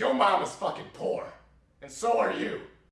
Your mom is fucking poor. And so are you.